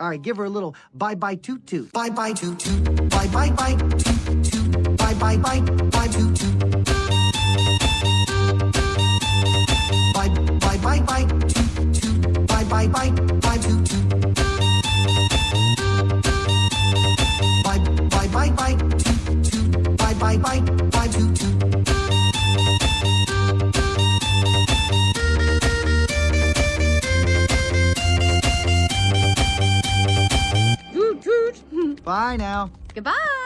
All right, give her a little bye bye toot toot. Bye bye toot toot. Bye bye toot. Bye bye bye bye toot toot. Bye bye bye bye toot toot. Bye bye bye bye toot toot. Bye bye bye bye toot toot. Bye bye bye bye toot toot. Toot toot. Bye now. Goodbye.